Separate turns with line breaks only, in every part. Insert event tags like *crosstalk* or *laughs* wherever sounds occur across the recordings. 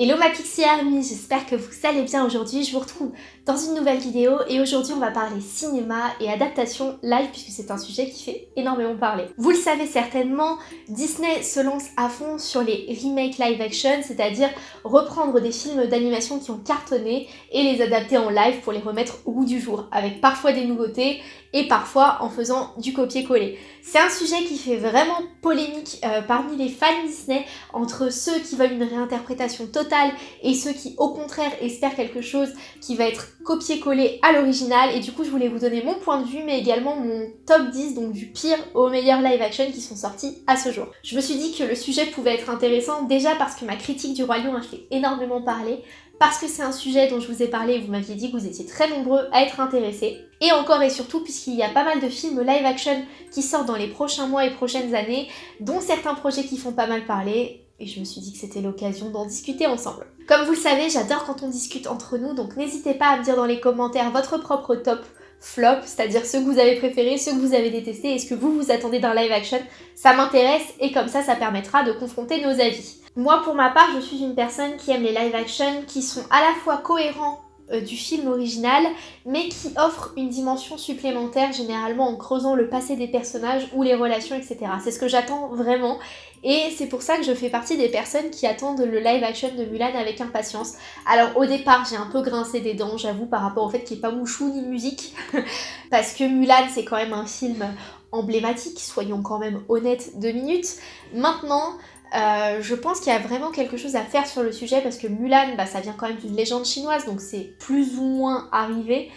Hello ma Pixie Army, j'espère que vous allez bien aujourd'hui. Je vous retrouve dans une nouvelle vidéo et aujourd'hui on va parler cinéma et adaptation live puisque c'est un sujet qui fait énormément parler. Vous le savez certainement, Disney se lance à fond sur les remakes live action, c'est-à-dire reprendre des films d'animation qui ont cartonné et les adapter en live pour les remettre au goût du jour, avec parfois des nouveautés et parfois en faisant du copier-coller. C'est un sujet qui fait vraiment polémique euh, parmi les fans Disney entre ceux qui veulent une réinterprétation totale et ceux qui au contraire espèrent quelque chose qui va être copier-coller à l'original et du coup je voulais vous donner mon point de vue mais également mon top 10 donc du pire au meilleur live action qui sont sortis à ce jour. Je me suis dit que le sujet pouvait être intéressant déjà parce que ma critique du Lion a fait énormément parler, parce que c'est un sujet dont je vous ai parlé et vous m'aviez dit que vous étiez très nombreux à être intéressés. Et encore et surtout puisqu'il y a pas mal de films live action qui sortent dans les prochains mois et prochaines années, dont certains projets qui font pas mal parler, et je me suis dit que c'était l'occasion d'en discuter ensemble. Comme vous le savez, j'adore quand on discute entre nous, donc n'hésitez pas à me dire dans les commentaires votre propre top flop, c'est-à-dire ceux que vous avez préférés, ceux que vous avez détestés et ce que vous vous attendez d'un live action. Ça m'intéresse et comme ça, ça permettra de confronter nos avis. Moi, pour ma part, je suis une personne qui aime les live action qui sont à la fois cohérents euh, du film original, mais qui offrent une dimension supplémentaire, généralement en creusant le passé des personnages ou les relations, etc. C'est ce que j'attends vraiment, et c'est pour ça que je fais partie des personnes qui attendent le live action de Mulan avec impatience. Alors au départ, j'ai un peu grincé des dents, j'avoue, par rapport au fait qu'il n'y ait pas mouchou ni musique, *laughs* parce que Mulan, c'est quand même un film emblématique, soyons quand même honnêtes deux minutes. Maintenant, euh, je pense qu'il y a vraiment quelque chose à faire sur le sujet parce que Mulan, bah, ça vient quand même d'une légende chinoise, donc c'est plus ou moins arrivé.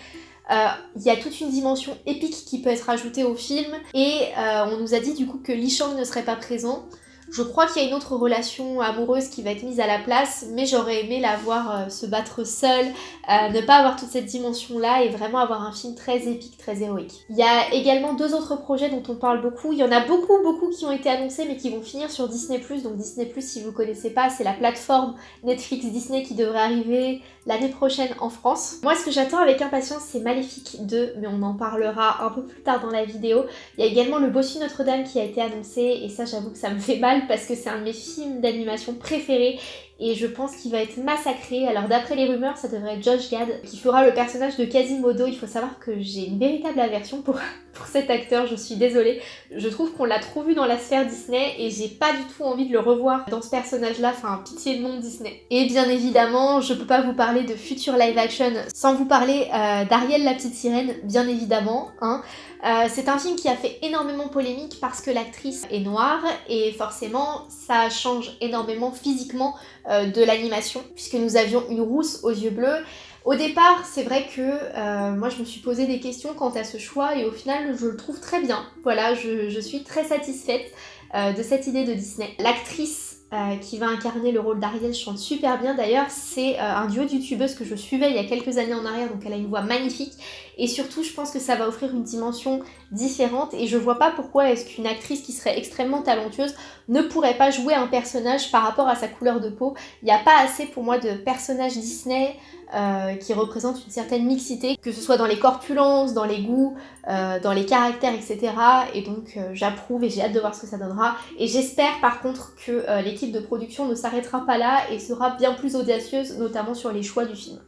Euh, il y a toute une dimension épique qui peut être ajoutée au film et euh, on nous a dit du coup que Li Shang ne serait pas présent. Je crois qu'il y a une autre relation amoureuse qui va être mise à la place, mais j'aurais aimé la voir euh, se battre seule, euh, ne pas avoir toute cette dimension-là et vraiment avoir un film très épique, très héroïque. Il y a également deux autres projets dont on parle beaucoup. Il y en a beaucoup, beaucoup qui ont été annoncés, mais qui vont finir sur Disney+. Donc Disney+, si vous connaissez pas, c'est la plateforme Netflix Disney qui devrait arriver l'année prochaine en France. Moi, ce que j'attends avec impatience, c'est Maléfique 2, mais on en parlera un peu plus tard dans la vidéo. Il y a également le Bossu Notre-Dame qui a été annoncé, et ça, j'avoue que ça me fait mal parce que c'est un de mes films d'animation préférés et je pense qu'il va être massacré. Alors d'après les rumeurs, ça devrait être Josh Gad qui fera le personnage de Quasimodo. Il faut savoir que j'ai une véritable aversion pour, *laughs* pour cet acteur, je suis désolée. Je trouve qu'on l'a trop vu dans la sphère Disney et j'ai pas du tout envie de le revoir dans ce personnage-là, enfin pitié de nom Disney. Et bien évidemment, je peux pas vous parler de futur live action sans vous parler euh, d'Ariel la petite sirène, bien évidemment. Hein. Euh, c'est un film qui a fait énormément polémique parce que l'actrice est noire et forcément ça change énormément physiquement euh, de l'animation puisque nous avions une rousse aux yeux bleus. Au départ, c'est vrai que euh, moi je me suis posé des questions quant à ce choix et au final je le trouve très bien. Voilà, je, suis très satisfaite de cette idée de Disney. L'actrice euh, qui va incarner le rôle d'Ariel chante super bien d'ailleurs. C'est euh, un duo de youtubeuses que je suivais il y a quelques années en arrière, donc elle a une voix magnifique. Et surtout, je pense que ça va offrir une dimension différente et je vois pas pourquoi est-ce qu'une actrice qui serait extrêmement talentueuse ne pourrait pas jouer un personnage par rapport à sa couleur de peau. Il n'y a pas assez pour moi de personnages Disney euh, qui représentent une certaine mixité, que ce soit dans les corpulences, dans les goûts, dans les caractères, etc. Et donc j'approuve et j'ai hâte de voir ce que ça donnera. Et j'espère par contre que de production ne s'arrêtera pas là et sera bien plus audacieuse, notamment sur les choix du film.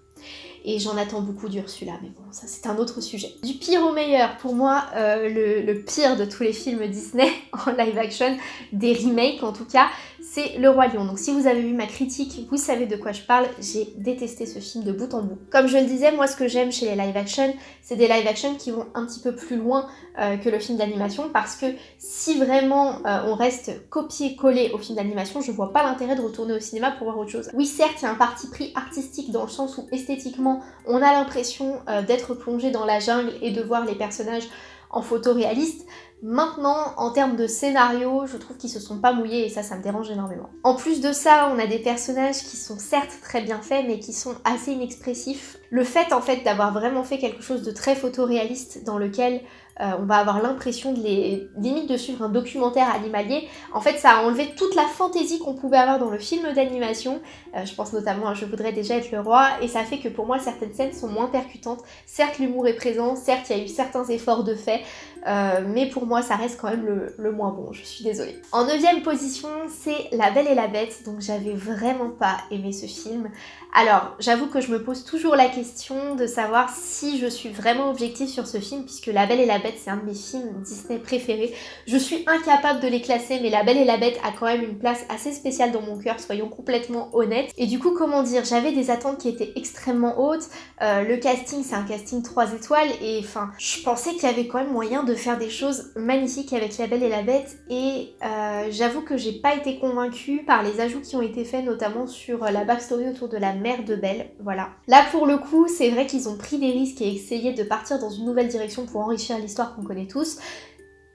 Et j'en attends beaucoup d'Ursula, mais bon, ça c'est un autre sujet. Du pire au meilleur, pour moi, euh, le, pire de tous les films Disney *laughs* en live action, des remakes en tout cas, c'est Le Roi Lion. Donc si vous avez vu ma critique, vous savez de quoi je parle, j'ai détesté ce film de bout en bout. Comme je le disais, moi ce que j'aime chez les live action, c'est des live action qui vont un petit peu plus loin euh, que le film d'animation parce que si vraiment euh, on reste copié-collé au film d'animation, je vois pas l'intérêt de retourner au cinéma pour voir autre chose. Oui certes, il y a un parti pris artistique dans le sens où esthétiquement on a l'impression euh, d'être plongé dans la jungle et de voir les personnages en photo réaliste, Maintenant, en termes de scénario, je trouve qu'ils se sont pas mouillés et ça, ça me dérange énormément. En plus de ça, on a des personnages qui sont certes très bien faits, mais qui sont assez inexpressifs. Le fait, en fait, d'avoir vraiment fait quelque chose de très photoréaliste dans lequel euh, on va avoir l'impression de les limite de suivre un documentaire animalier. En fait, ça a enlevé toute la fantaisie qu'on pouvait avoir dans le film d'animation. Euh, je pense notamment à Je voudrais déjà être le roi, et ça fait que pour moi, certaines scènes sont moins percutantes. Certes, l'humour est présent, certes, il y a eu certains efforts de fait, mais pour moi ça reste quand même le, le moins bon, je suis désolée. En neuvième position, c'est La Belle et la Bête, donc j'avais vraiment pas aimé ce film. Alors, j'avoue que je me pose toujours la question de savoir si je suis vraiment objective sur ce film, puisque La Belle et la Bête, c'est un de mes films Disney préférés. Je suis incapable de les classer, mais La Belle et la Bête a quand même une place assez spéciale dans mon cœur, soyons complètement honnêtes. Et du coup, comment dire, j'avais des attentes qui étaient extrêmement hautes. Euh, le casting, c'est un casting 3 étoiles, et enfin, je pensais qu'il y avait quand même moyen de faire des choses magnifiques avec La Belle et la Bête, et euh, j'avoue que j'ai pas été convaincue par les ajouts qui ont été faits, notamment sur la backstory autour de la mère de Belle, voilà. Là pour le coup, c'est vrai qu'ils ont pris des risques et essayé de partir dans une nouvelle direction pour enrichir l'histoire qu'on connaît tous,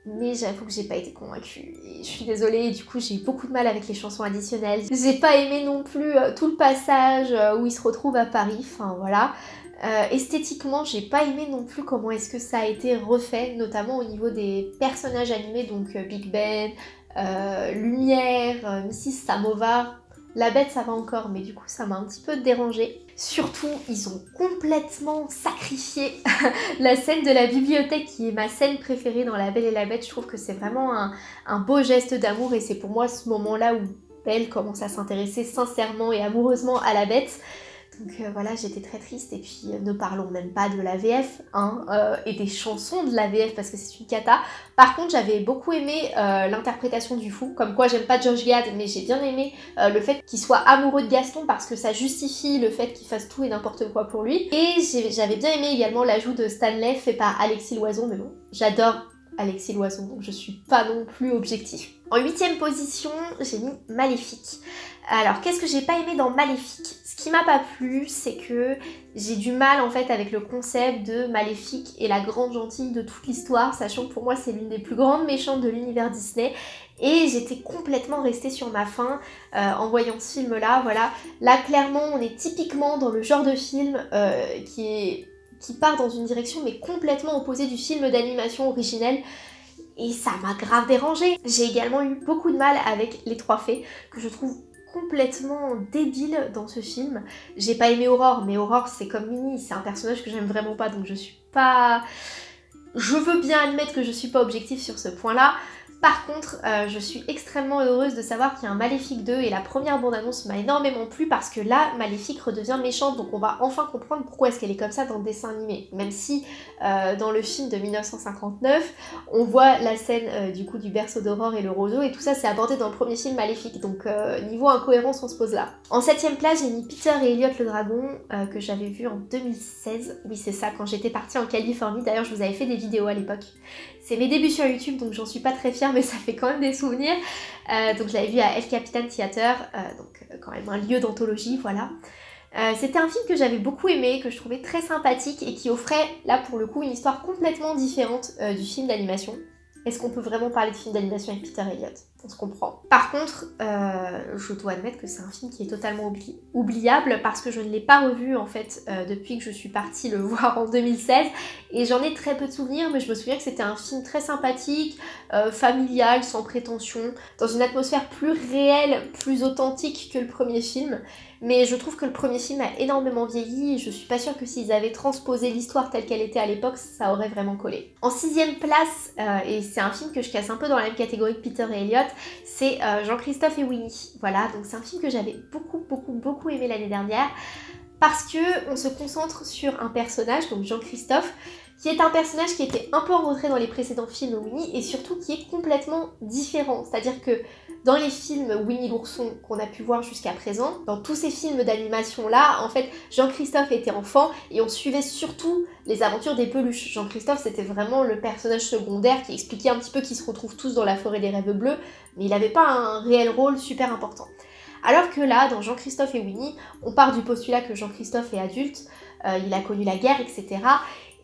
mais j'avoue que j'ai pas été convaincue je suis désolée du coup j'ai eu beaucoup de mal avec les chansons additionnelles. J'ai pas aimé non plus euh, tout le passage euh, où ils se retrouvent à Paris, enfin voilà. Euh, esthétiquement, j'ai pas aimé non plus comment est-ce que ça a été refait, notamment au niveau des personnages animés, donc Big Ben, Lumière, Mrs. Samovar, la bête ça va encore, mais du coup ça m'a un petit peu dérangé. Surtout, ils ont complètement sacrifié *laughs* la scène de la bibliothèque qui est ma scène préférée dans La Belle et la Bête. Je trouve que c'est vraiment un, beau geste d'amour et c'est pour moi ce moment-là où Belle commence à s'intéresser sincèrement et amoureusement à la bête. Donc euh, voilà, j'étais très triste et puis euh, ne parlons même pas de la VF hein, euh, et des chansons de la VF parce que c'est une cata. Par contre, j'avais beaucoup aimé l'interprétation du fou, comme quoi j'aime pas Josh Gad, mais j'ai bien aimé le fait qu'il soit amoureux de Gaston parce que ça justifie le fait qu'il fasse tout et n'importe quoi pour lui. Et j'avais bien aimé également l'ajout de Stanley fait par Alexis Loison, mais bon, j'adore Alexis Loison, donc je suis pas non plus objectif. En huitième position, j'ai mis Maléfique. Alors, qu'est-ce que j'ai pas aimé dans Maléfique? Ce qui m'a pas plu, c'est que j'ai du mal en fait avec le concept de Maléfique et la grande gentille de toute l'histoire, sachant que pour moi c'est l'une des plus grandes méchantes de l'univers Disney. Et j'étais complètement restée sur ma faim euh, en voyant ce film-là, voilà. Là, clairement, on est typiquement dans le genre de film euh, qui qui part dans une direction mais complètement opposée du film d'animation originel et ça m'a grave dérangé. J'ai également eu beaucoup de mal avec les trois fées que je trouve complètement débile dans ce film. J'ai pas aimé Aurore, mais Aurore c'est comme Minnie, c'est un personnage que j'aime vraiment pas donc je suis pas... Je veux bien admettre que je suis pas objective sur ce point-là, par contre, euh, je suis extrêmement heureuse de savoir qu'il y a un Maléfique 2 et la première bande-annonce m'a énormément plu parce que là, Maléfique redevient méchante donc on va enfin comprendre pourquoi est-ce qu'elle est comme ça dans le dessin animé. Même si euh, dans le film de 1959, on voit la scène euh, du coup du berceau d'aurore et le roseau et tout ça c'est abordé dans le premier film Maléfique donc niveau incohérence on se pose là. En septième place j'ai mis Peter et Elliot le dragon que j'avais vu en 2016. Oui c'est ça, quand j'étais partie en Californie. D'ailleurs je vous avais fait des vidéos à l'époque. C'est mes débuts sur YouTube donc j'en suis pas très fière mais ça fait quand même des souvenirs. Euh, donc je l'avais vu à El Capitan Theater, euh, donc euh, quand même un lieu d'anthologie, voilà. C'était un film que j'avais beaucoup aimé, que je trouvais très sympathique et qui offrait là pour le coup une histoire complètement différente du film d'animation. Est-ce qu'on peut vraiment parler de film d'animation avec Peter Elliott? On se comprend. Par contre, euh, je dois admettre que c'est un film qui est totalement oubliable parce que je ne l'ai pas revu en fait euh, depuis que je suis partie le *laughs* voir en 2016 et j'en ai très peu de souvenirs mais je me souviens que c'était un film très sympathique, euh, familial, sans prétention, dans une atmosphère plus réelle, plus authentique que le premier film mais je trouve que le premier film a énormément vieilli et je suis pas sûre que s'ils avaient transposé l'histoire telle qu'elle était à l'époque, ça aurait vraiment collé. En sixième place, et c'est un film que je casse un peu dans la même catégorie que Peter et Elliot, c'est euh, Jean-Christophe et Winnie. Voilà, donc c'est un film que j'avais beaucoup beaucoup beaucoup aimé l'année dernière parce que on se concentre sur un personnage, donc Jean-Christophe, qui est un personnage qui était un peu en dans les précédents films Winnie et surtout qui est complètement différent. C'est-à-dire que dans les films Winnie l'ourson qu'on a pu voir jusqu'à présent, dans tous ces films d'animation là, en fait, Jean-Christophe était enfant et on suivait surtout les aventures des peluches. Jean-Christophe c'était vraiment le personnage secondaire qui expliquait un petit peu qu'ils se retrouvent tous dans la forêt des rêves bleus, mais il n'avait pas un réel rôle super important. Alors que là, dans Jean-Christophe et Winnie, on part du postulat que Jean-Christophe est adulte, euh, il a connu la guerre, etc.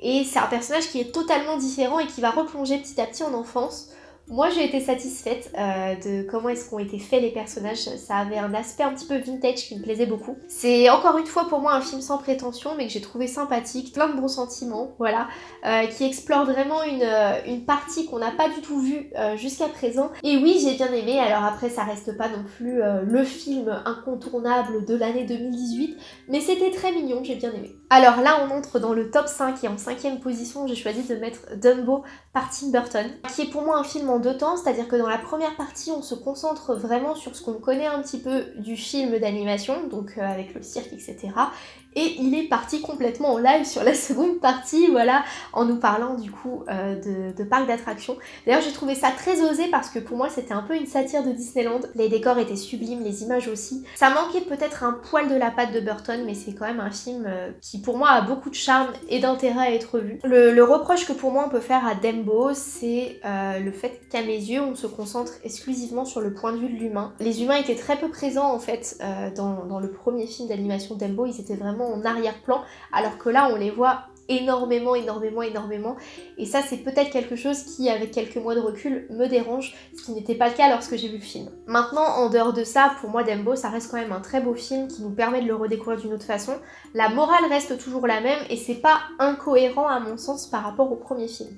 Et c'est un personnage qui est totalement différent et qui va replonger petit à petit en enfance. Moi j'ai été satisfaite euh, de comment est-ce qu'ont été faits les personnages, ça avait un aspect un petit peu vintage qui me plaisait beaucoup. C'est encore une fois pour moi un film sans prétention mais que j'ai trouvé sympathique, plein de bons sentiments, voilà, euh, qui explore vraiment une, euh, une partie qu'on n'a pas du tout vue jusqu'à présent. Et oui j'ai bien aimé, alors après ça reste pas non plus le film incontournable de l'année 2018, mais c'était très mignon, j'ai bien aimé. Alors là, on entre dans le top 5 et en cinquième position, j'ai choisi de mettre Dumbo par Tim Burton, qui est pour moi un film en deux temps, c'est-à-dire que dans la première partie, on se concentre vraiment sur ce qu'on connaît un petit peu du film d'animation, donc euh, avec le cirque, etc. Et il est parti complètement en live sur la *laughs* seconde partie, voilà, en nous parlant du coup euh, de, parc d'attractions. D'ailleurs, j'ai trouvé ça très osé parce que pour moi, c'était un peu une satire de Disneyland. Les décors étaient sublimes, les images aussi. Ça manquait peut-être un poil de la patte de Burton, mais c'est quand même un film euh, qui pour moi a beaucoup de charme et d'intérêt à être vu. Le, reproche que pour moi on peut faire à Dembo, c'est euh, le fait qu'à mes yeux, on se concentre exclusivement sur le point de vue de l'humain. Les humains étaient très peu présents en fait dans, dans le premier film d'animation Dembo, ils étaient vraiment en arrière-plan, alors que là on les voit énormément, énormément, énormément. Et ça, c'est peut-être quelque chose qui, avec quelques mois de recul, me dérange, ce qui n'était pas le cas lorsque j'ai vu le film. Maintenant, en dehors de ça, pour moi, Dembo, ça reste quand même un très beau film qui nous permet de le redécouvrir d'une autre façon. La morale reste toujours la même et c'est pas incohérent à mon sens par rapport au premier film.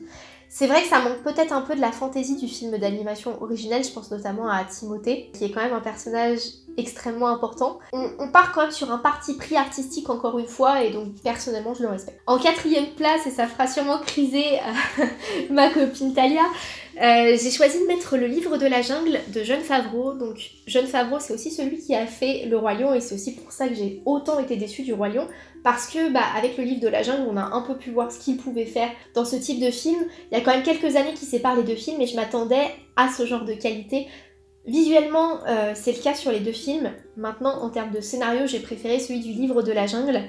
C'est vrai que ça manque peut-être un peu de la fantaisie du film d'animation originel, je pense notamment à Timothée, qui est quand même un personnage extrêmement important. On, part quand même sur un parti pris artistique encore une fois et donc personnellement je le respecte. En quatrième place, et ça fera sûrement criser euh, *laughs* ma copine Talia, euh, j'ai choisi de mettre le livre de la jungle de Jeune Favreau. Donc Jeune Favreau c'est aussi celui qui a fait Le Roi Lion et c'est aussi pour ça que j'ai autant été déçue du Roi Lion parce que bah, avec le livre de la jungle on a un peu pu voir ce qu'il pouvait faire dans ce type de film. Il y a quand même quelques années qui séparent les deux films et je m'attendais à ce genre de qualité Visuellement, euh, c'est le cas sur les deux films. Maintenant, en termes de scénario, j'ai préféré celui du livre de la jungle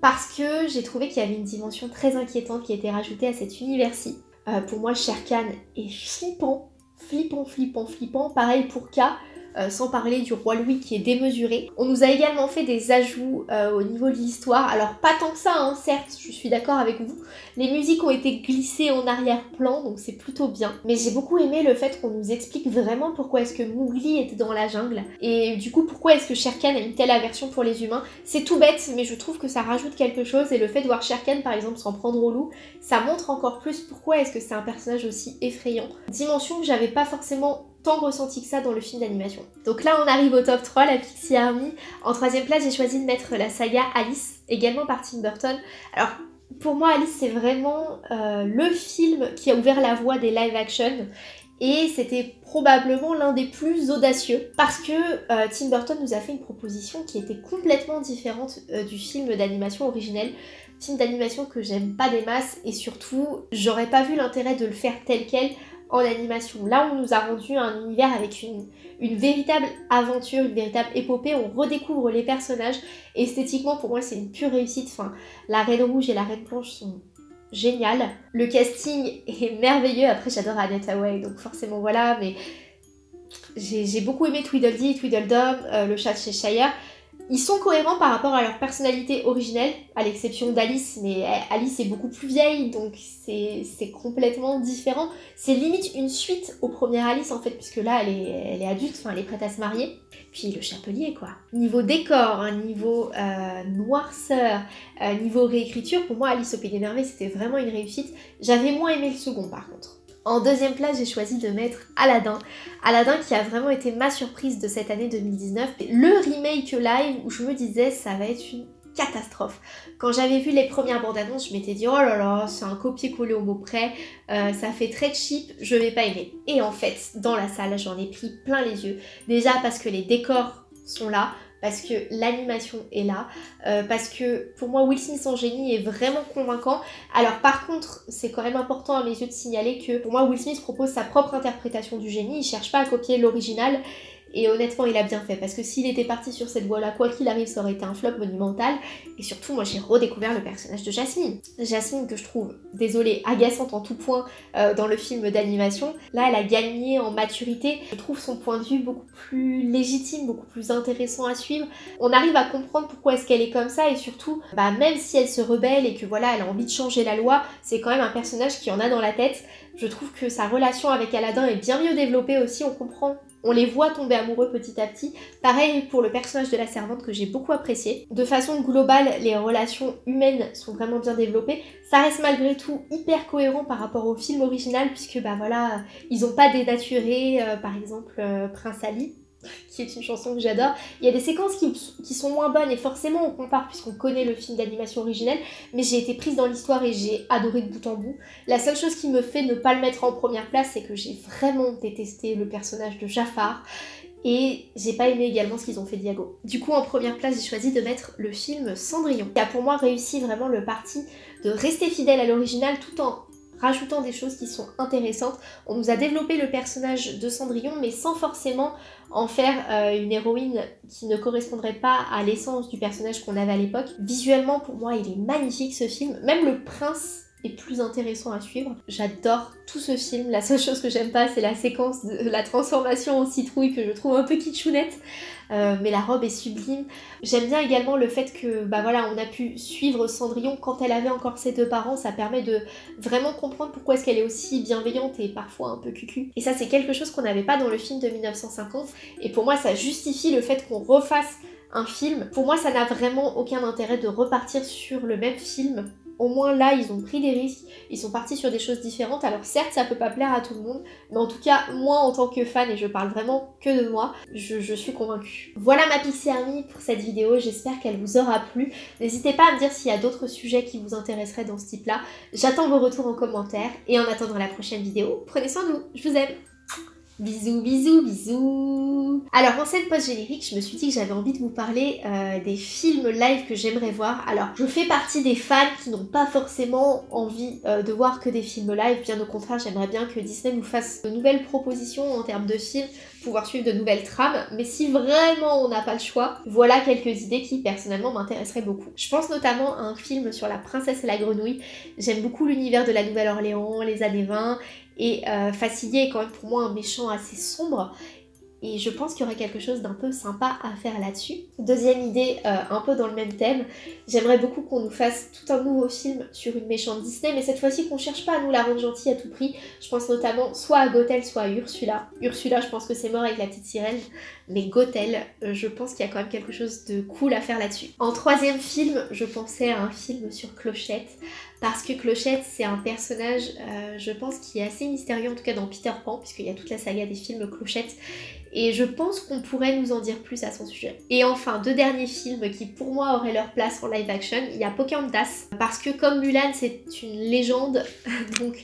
parce que j'ai trouvé qu'il y avait une dimension très inquiétante qui était rajoutée à cet univers-ci. Euh, pour moi, Sherkan est flippant, flippant, flippant, flippant. Pareil pour K. Euh, sans parler du roi Louis qui est démesuré. On nous a également fait des ajouts euh, au niveau de l'histoire, alors pas tant que ça, hein, certes, je suis d'accord avec vous. Les musiques ont été glissées en arrière-plan, donc c'est plutôt bien. Mais j'ai beaucoup aimé le fait qu'on nous explique vraiment pourquoi est-ce que Mowgli était dans la jungle, et du coup pourquoi est-ce que Sherkan a une telle aversion pour les humains? C'est tout bête, mais je trouve que ça rajoute quelque chose, et le fait de voir Sherkan par exemple s'en prendre au loup, ça montre encore plus pourquoi est-ce que c'est un personnage aussi effrayant. Dimension que j'avais pas forcément tant ressenti que ça dans le film d'animation. Donc là on arrive au top 3, la Pixie Army. En troisième place j'ai choisi de mettre la saga Alice, également par Tim Burton. Alors pour moi Alice c'est vraiment euh, le film qui a ouvert la voie des live action et c'était probablement l'un des plus audacieux parce que euh, Tim Burton nous a fait une proposition qui était complètement différente euh, du film d'animation originel. Film d'animation que j'aime pas des masses et surtout j'aurais pas vu l'intérêt de le faire tel quel en animation. Là, on nous a rendu un univers avec une, véritable aventure, une véritable épopée. On redécouvre les personnages. Esthétiquement, pour moi, c'est une pure réussite. Enfin, la Reine Rouge et la Reine Blanche sont géniales. Le casting est merveilleux. Après, j'adore Annette Hawaii, donc forcément, voilà. Mais j'ai beaucoup aimé Tweedledee, Tweedledum, euh, le chat de Cheshire. Ils sont cohérents par rapport à leur personnalité originelle, à l'exception d'Alice, mais Alice est beaucoup plus vieille, donc c'est complètement différent. C'est limite une suite au premier Alice en fait, puisque là elle est, elle est adulte, enfin elle est prête à se marier. Puis le chapelier quoi. Niveau décor, hein, niveau euh, noirceur, euh, niveau réécriture, pour moi Alice au Pays des c'était vraiment une réussite. J'avais moins aimé le second par contre. En deuxième place, j'ai choisi de mettre Aladdin. Aladdin qui a vraiment été ma surprise de cette année 2019. Le remake live où je me disais ça va être une catastrophe. Quand j'avais vu les premières bandes annonces, je m'étais dit oh là là, c'est un copier-coller au mot près, euh, ça fait très cheap, je vais pas aimer. Et en fait, dans la salle, j'en ai pris plein les yeux. Déjà parce que les décors sont là, parce que l'animation est là, euh, parce que pour moi Will Smith en génie est vraiment convaincant. Alors par contre, c'est quand même important à mes yeux de signaler que pour moi Will Smith propose sa propre interprétation du génie, il cherche pas à copier l'original, et honnêtement, il a bien fait parce que s'il était parti sur cette voie-là, quoi qu'il arrive, ça aurait été un flop monumental. Et surtout, moi j'ai redécouvert le personnage de Jasmine. Jasmine que je trouve, désolée, agaçante en tout point euh, dans le film d'animation. Là, elle a gagné en maturité. Je trouve son point de vue beaucoup plus légitime, beaucoup plus intéressant à suivre. On arrive à comprendre pourquoi est-ce qu'elle est comme ça et surtout, bah, même si elle se rebelle et que voilà, elle a envie de changer la loi, c'est quand même un personnage qui en a dans la tête. Je trouve que sa relation avec Aladdin est bien mieux développée aussi, on comprend on les voit tomber amoureux petit à petit. Pareil pour le personnage de la servante que j'ai beaucoup apprécié. De façon globale, les relations humaines sont vraiment bien développées. Ça reste malgré tout hyper cohérent par rapport au film original puisque bah voilà, ils ont pas dénaturé euh, par exemple euh, Prince Ali qui est une chanson que j'adore. Il y a des séquences qui, sont moins bonnes et forcément on compare puisqu'on connaît le film d'animation originel, mais j'ai été prise dans l'histoire et j'ai adoré de bout en bout. La seule chose qui me fait ne pas le mettre en première place, c'est que j'ai vraiment détesté le personnage de Jafar et j'ai pas aimé également ce qu'ils ont fait Diago. Du coup en première place j'ai choisi de mettre le film Cendrillon, qui a pour moi réussi vraiment le parti de rester fidèle à l'original tout en rajoutant des choses qui sont intéressantes. On nous a développé le personnage de Cendrillon, mais sans forcément en faire euh, une héroïne qui ne correspondrait pas à l'essence du personnage qu'on avait à l'époque. Visuellement, pour moi, il est magnifique ce film. Même le prince est plus intéressant à suivre. J'adore tout ce film. La seule chose que j'aime pas, c'est la séquence de la transformation en citrouille que je trouve un peu kitschounette. Euh, mais la robe est sublime. J'aime bien également le fait que bah voilà, on a pu suivre Cendrillon quand elle avait encore ses deux parents. Ça permet de vraiment comprendre pourquoi est-ce qu'elle est aussi bienveillante et parfois un peu cucu. Et ça, c'est quelque chose qu'on n'avait pas dans le film de 1950. Et pour moi, ça justifie le fait qu'on refasse un film. Pour moi, ça n'a vraiment aucun intérêt de repartir sur le même film au moins là, ils ont pris des risques, ils sont partis sur des choses différentes. Alors certes, ça peut pas plaire à tout le monde, mais en tout cas, moi en tant que fan, et je parle vraiment que de moi, je, suis convaincue. Voilà ma Pixie Army pour cette vidéo, j'espère qu'elle vous aura plu. N'hésitez pas à me dire s'il y a d'autres sujets qui vous intéresseraient dans ce type-là. J'attends vos retours en commentaire, et en attendant la prochaine vidéo, prenez soin de vous, je vous aime Bisous, bisous, bisous Alors en scène post-générique, je me suis dit que j'avais envie de vous parler euh, des films live que j'aimerais voir. Alors je fais partie des fans qui n'ont pas forcément envie euh, de voir que des films live, bien au contraire j'aimerais bien que Disney nous fasse de nouvelles propositions en termes de films, pouvoir suivre de nouvelles trames, mais si vraiment on n'a pas le choix, voilà quelques idées qui personnellement m'intéresseraient beaucoup. Je pense notamment à un film sur la princesse et la grenouille, j'aime beaucoup l'univers de la Nouvelle-Orléans, les années 20, et euh, est quand même pour moi un méchant assez sombre. Et je pense qu'il y aurait quelque chose d'un peu sympa à faire là-dessus. Deuxième idée, euh, un peu dans le même thème, j'aimerais beaucoup qu'on nous fasse tout un nouveau film sur une méchante Disney, mais cette fois-ci qu'on cherche pas à nous la rendre gentille à tout prix. Je pense notamment soit à Gothel, soit à Ursula. Ursula, je pense que c'est mort avec la petite sirène, mais Gothel, euh, je pense qu'il y a quand même quelque chose de cool à faire là-dessus. En troisième film, je pensais à un film sur Clochette, parce que Clochette, c'est un personnage, euh, je pense, qui est assez mystérieux, en tout cas dans Peter Pan, puisqu'il y a toute la saga des films Clochette, et je pense qu'on pourrait nous en dire plus à son sujet. Et enfin, deux derniers films qui pour moi auraient leur place en live action, il y a Pocahontas, parce que comme Mulan, c'est une légende, *laughs* donc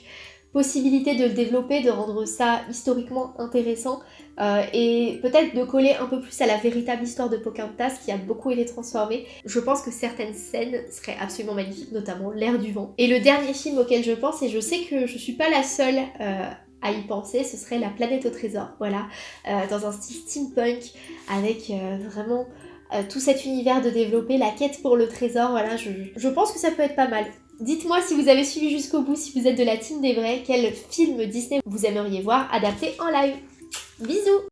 possibilité de le développer, de rendre ça historiquement intéressant euh, et peut-être de coller un peu plus à la véritable histoire de Pocahontas qui a beaucoup été transformée. Je pense que certaines scènes seraient absolument magnifiques, notamment l'air du vent. Et le dernier film auquel je pense, et je sais que je suis pas la seule euh, à y penser, ce serait La planète au trésor, voilà, euh, dans un style steampunk avec vraiment tout cet univers de développer, la quête pour le trésor, voilà, je, je pense que ça peut être pas mal. Dites-moi si vous avez suivi jusqu'au bout, si vous êtes de la team des vrais, quel film Disney vous aimeriez voir adapté en live. Bisous